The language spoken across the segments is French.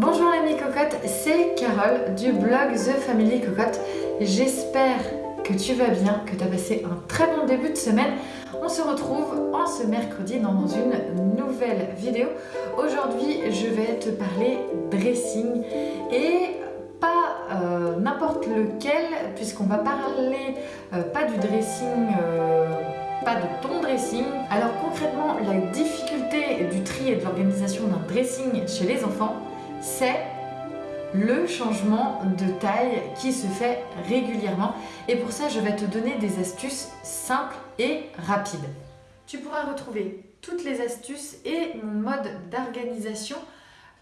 Bonjour les cocottes, c'est Carole du blog The Family Cocotte. J'espère que tu vas bien, que tu as passé un très bon début de semaine. On se retrouve en ce mercredi dans une nouvelle vidéo. Aujourd'hui, je vais te parler dressing et pas euh, n'importe lequel puisqu'on va parler euh, pas du dressing... Euh, pas de ton dressing. Alors concrètement, la difficulté du tri et de l'organisation d'un dressing chez les enfants, c'est le changement de taille qui se fait régulièrement. Et pour ça, je vais te donner des astuces simples et rapides. Tu pourras retrouver toutes les astuces et mon mode d'organisation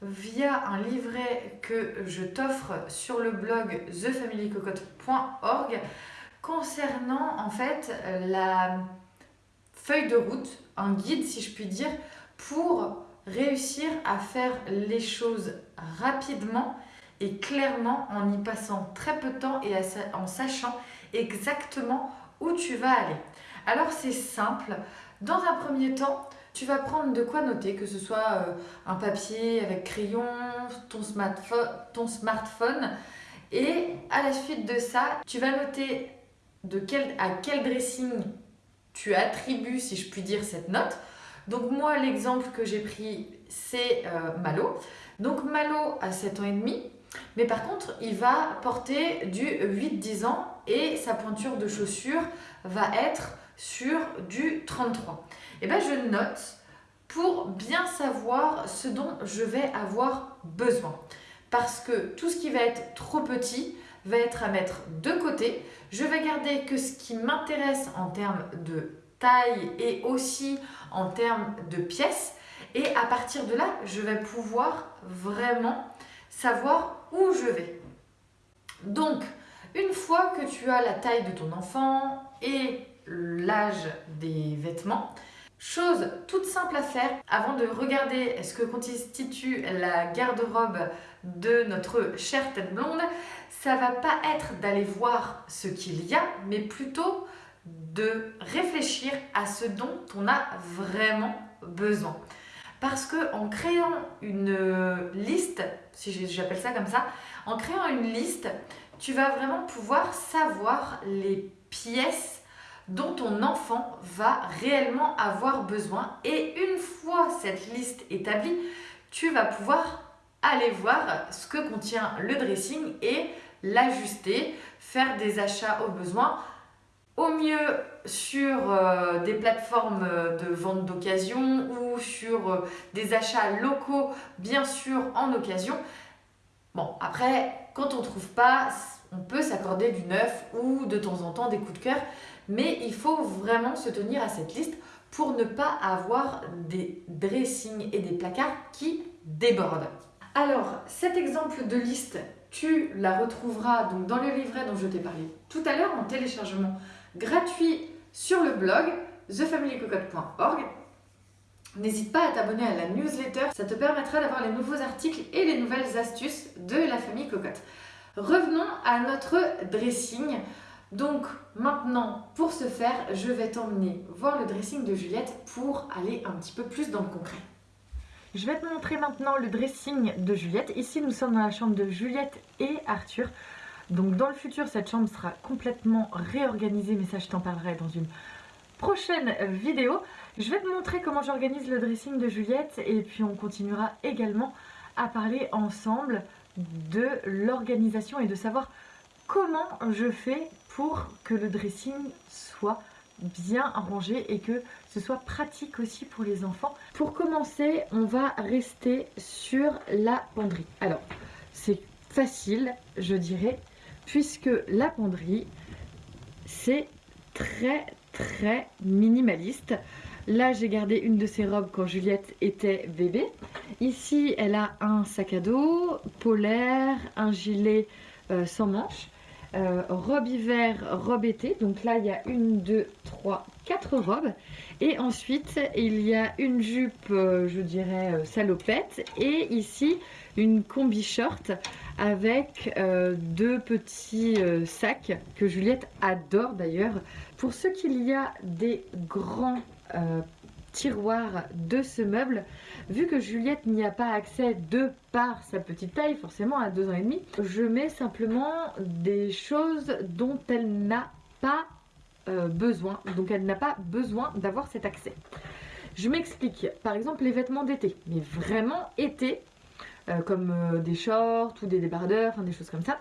via un livret que je t'offre sur le blog thefamilycocotte.org concernant en fait la feuille de route, un guide si je puis dire, pour réussir à faire les choses rapidement et clairement en y passant très peu de temps et en sachant exactement où tu vas aller. Alors c'est simple, dans un premier temps, tu vas prendre de quoi noter, que ce soit euh, un papier avec crayon, ton smartphone, et à la suite de ça, tu vas noter à quel dressing tu attribues, si je puis dire, cette note. Donc moi, l'exemple que j'ai pris, c'est euh, Malo. Donc Malo a 7 ans et demi, mais par contre, il va porter du 8-10 ans et sa pointure de chaussure va être sur du 33. Et bien je note pour bien savoir ce dont je vais avoir besoin. Parce que tout ce qui va être trop petit va être à mettre de côté. Je vais garder que ce qui m'intéresse en termes de taille et aussi en termes de pièces. Et à partir de là, je vais pouvoir vraiment savoir où je vais. Donc, une fois que tu as la taille de ton enfant et l'âge des vêtements, chose toute simple à faire avant de regarder ce que constitue la garde-robe de notre chère tête blonde, ça va pas être d'aller voir ce qu'il y a, mais plutôt de réfléchir à ce dont on a vraiment besoin. Parce que en créant une liste, si j'appelle ça comme ça, en créant une liste, tu vas vraiment pouvoir savoir les pièces dont ton enfant va réellement avoir besoin. Et une fois cette liste établie, tu vas pouvoir aller voir ce que contient le dressing et l'ajuster, faire des achats au besoin au mieux sur euh, des plateformes de vente d'occasion ou sur euh, des achats locaux, bien sûr en occasion. Bon, après, quand on ne trouve pas, on peut s'accorder du neuf ou de temps en temps des coups de cœur, mais il faut vraiment se tenir à cette liste pour ne pas avoir des dressings et des placards qui débordent. Alors, cet exemple de liste, tu la retrouveras donc dans le livret dont je t'ai parlé tout à l'heure en téléchargement gratuit sur le blog thefamilycocotte.org. N'hésite pas à t'abonner à la newsletter, ça te permettra d'avoir les nouveaux articles et les nouvelles astuces de la famille Cocotte. Revenons à notre dressing. Donc maintenant, pour ce faire, je vais t'emmener voir le dressing de Juliette pour aller un petit peu plus dans le concret. Je vais te montrer maintenant le dressing de Juliette. Ici, nous sommes dans la chambre de Juliette et Arthur. Donc dans le futur, cette chambre sera complètement réorganisée, mais ça je t'en parlerai dans une prochaine vidéo. Je vais te montrer comment j'organise le dressing de Juliette et puis on continuera également à parler ensemble de l'organisation et de savoir comment je fais pour que le dressing soit bien rangé et que ce soit pratique aussi pour les enfants. Pour commencer, on va rester sur la penderie. Alors, c'est facile, je dirais, puisque la penderie, c'est très très minimaliste. Là, j'ai gardé une de ses robes quand Juliette était bébé. Ici, elle a un sac à dos, polaire, un gilet euh, sans manches, euh, robe hiver, robe été. Donc là, il y a une, deux, trois, quatre robes. Et ensuite, il y a une jupe, euh, je dirais, salopette. Et ici, une combi short avec euh, deux petits euh, sacs que Juliette adore d'ailleurs. Pour ce qu'il y a des grands euh, tiroir de ce meuble. Vu que Juliette n'y a pas accès de par sa petite taille, forcément à 2 ans et demi, je mets simplement des choses dont elle n'a pas euh, besoin, donc elle n'a pas besoin d'avoir cet accès. Je m'explique, par exemple les vêtements d'été, mais vraiment été, euh, comme euh, des shorts ou des débardeurs, enfin des choses comme ça,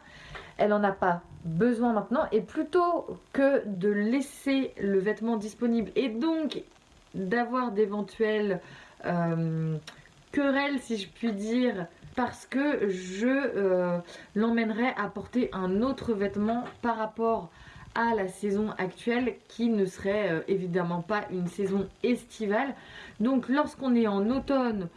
elle n'en a pas besoin maintenant et plutôt que de laisser le vêtement disponible et donc d'avoir d'éventuelles euh, querelles si je puis dire parce que je euh, l'emmènerai à porter un autre vêtement par rapport à la saison actuelle qui ne serait euh, évidemment pas une saison estivale donc lorsqu'on est en automne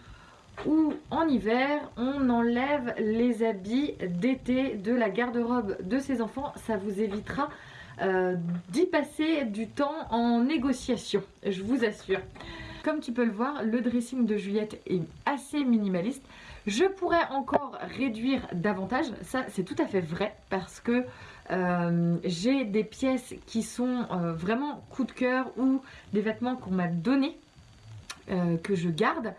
ou en hiver, on enlève les habits d'été de la garde-robe de ses enfants. Ça vous évitera euh, d'y passer du temps en négociation, je vous assure. Comme tu peux le voir, le dressing de Juliette est assez minimaliste. Je pourrais encore réduire davantage, ça c'est tout à fait vrai parce que euh, j'ai des pièces qui sont euh, vraiment coup de cœur ou des vêtements qu'on m'a donné que je garde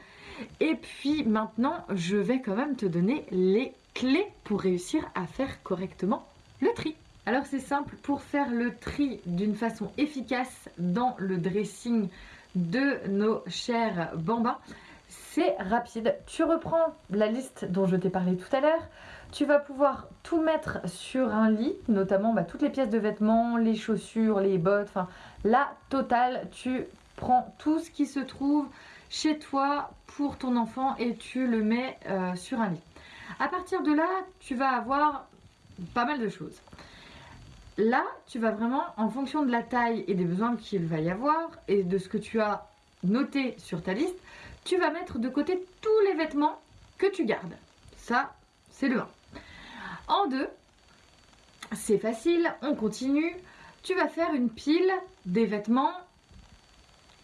et puis maintenant, je vais quand même te donner les clés pour réussir à faire correctement le tri. Alors c'est simple, pour faire le tri d'une façon efficace dans le dressing de nos chers bambins, c'est rapide. Tu reprends la liste dont je t'ai parlé tout à l'heure. Tu vas pouvoir tout mettre sur un lit, notamment bah, toutes les pièces de vêtements, les chaussures, les bottes, enfin la totale. Tu prends tout ce qui se trouve chez toi pour ton enfant et tu le mets euh, sur un lit. À partir de là, tu vas avoir pas mal de choses. Là, tu vas vraiment, en fonction de la taille et des besoins qu'il va y avoir et de ce que tu as noté sur ta liste, tu vas mettre de côté tous les vêtements que tu gardes. Ça, c'est le 1. En 2, c'est facile, on continue. Tu vas faire une pile des vêtements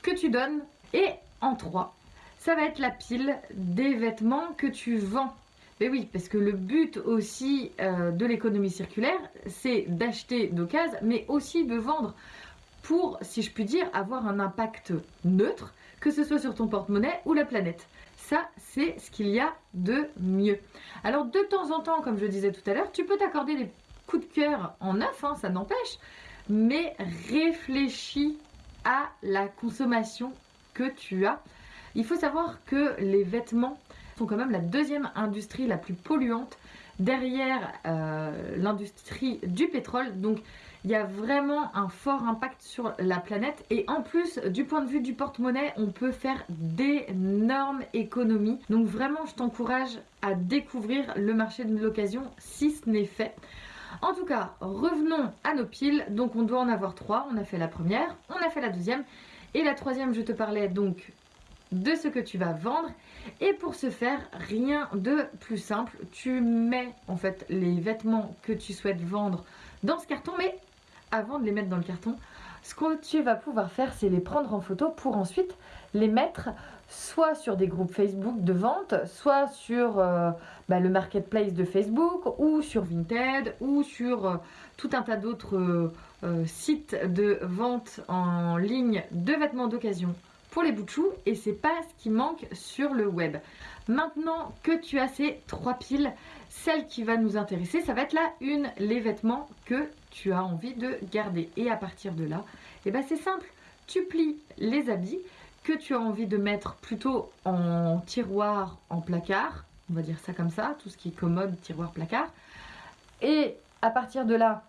que tu donnes et en 3, ça va être la pile des vêtements que tu vends. Mais oui, parce que le but aussi euh, de l'économie circulaire, c'est d'acheter d'occasion, mais aussi de vendre pour, si je puis dire, avoir un impact neutre, que ce soit sur ton porte-monnaie ou la planète. Ça, c'est ce qu'il y a de mieux. Alors, de temps en temps, comme je disais tout à l'heure, tu peux t'accorder des coups de cœur en neuf, hein, ça n'empêche, mais réfléchis à la consommation que tu as. Il faut savoir que les vêtements sont quand même la deuxième industrie la plus polluante derrière euh, l'industrie du pétrole. Donc il y a vraiment un fort impact sur la planète. Et en plus, du point de vue du porte-monnaie, on peut faire d'énormes économies. Donc vraiment, je t'encourage à découvrir le marché de l'occasion si ce n'est fait. En tout cas, revenons à nos piles. Donc on doit en avoir trois. On a fait la première, on a fait la deuxième. Et la troisième, je te parlais donc de ce que tu vas vendre. Et pour ce faire, rien de plus simple. Tu mets en fait les vêtements que tu souhaites vendre dans ce carton. Mais avant de les mettre dans le carton, ce que tu vas pouvoir faire, c'est les prendre en photo pour ensuite les mettre soit sur des groupes Facebook de vente, soit sur euh, bah, le marketplace de Facebook, ou sur Vinted, ou sur euh, tout un tas d'autres euh, sites de vente en ligne de vêtements d'occasion les bouts de chou et c'est pas ce qui manque sur le web. Maintenant que tu as ces trois piles, celle qui va nous intéresser, ça va être la une, les vêtements que tu as envie de garder. Et à partir de là, eh ben c'est simple, tu plies les habits que tu as envie de mettre plutôt en tiroir, en placard, on va dire ça comme ça, tout ce qui est commode, tiroir, placard. Et à partir de là,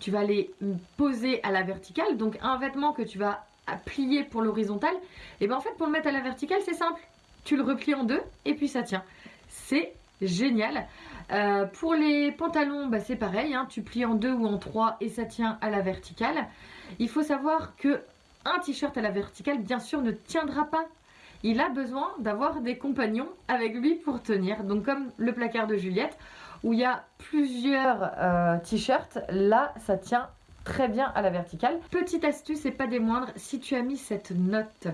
tu vas les poser à la verticale. Donc un vêtement que tu vas plier pour l'horizontale, et bien en fait pour le mettre à la verticale c'est simple. Tu le replies en deux et puis ça tient. C'est génial. Euh, pour les pantalons, bah, c'est pareil, hein. tu plies en deux ou en trois et ça tient à la verticale. Il faut savoir que un t-shirt à la verticale, bien sûr, ne tiendra pas. Il a besoin d'avoir des compagnons avec lui pour tenir. Donc comme le placard de Juliette, où il y a plusieurs euh, t-shirts, là, ça tient très bien à la verticale. Petite astuce et pas des moindres, si tu as mis cette note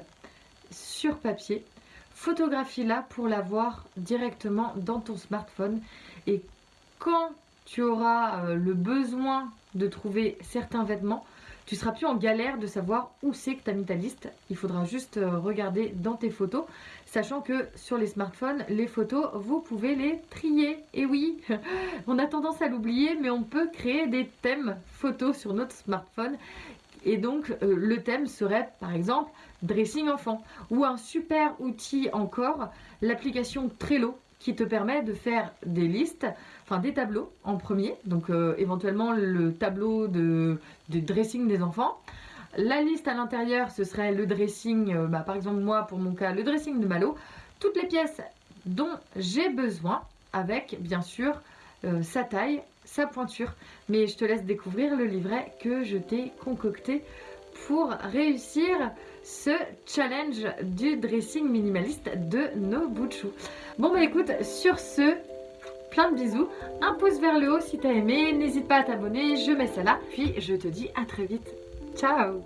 sur papier, photographie-la pour la voir directement dans ton smartphone. Et quand tu auras euh, le besoin de trouver certains vêtements, tu seras plus en galère de savoir où c'est que tu as mis ta liste. Il faudra juste euh, regarder dans tes photos, sachant que sur les smartphones, les photos, vous pouvez les trier. Et oui, on a tendance à l'oublier, mais on peut créer des thèmes photos sur notre smartphone. Et donc, euh, le thème serait, par exemple, dressing enfant. Ou un super outil encore, l'application Trello qui te permet de faire des listes, enfin des tableaux en premier, donc euh, éventuellement le tableau de, dressing des enfants. La liste à l'intérieur, ce serait le dressing, euh, bah, par exemple moi pour mon cas, le dressing de Malo. Toutes les pièces dont j'ai besoin, avec bien sûr euh, sa taille, sa pointure. Mais je te laisse découvrir le livret que je t'ai concocté pour réussir ce challenge du dressing minimaliste de Nobuchu. Bon bah écoute, sur ce, plein de bisous, un pouce vers le haut si t'as aimé, n'hésite pas à t'abonner, je mets ça là, puis je te dis à très vite. Ciao